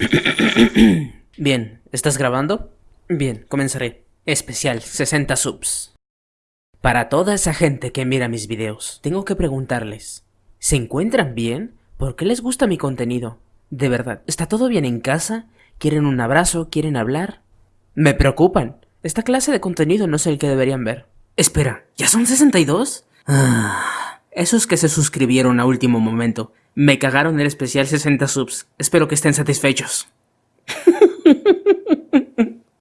Bien, ¿estás grabando? Bien, comenzaré. Especial 60 subs. Para toda esa gente que mira mis videos, tengo que preguntarles, ¿se encuentran bien? ¿Por qué les gusta mi contenido? De verdad, ¿está todo bien en casa? ¿Quieren un abrazo? ¿Quieren hablar? Me preocupan. Esta clase de contenido no es el que deberían ver. Espera, ¿ya son 62? Ah, esos que se suscribieron a último momento. Me cagaron el especial 60 subs. Espero que estén satisfechos.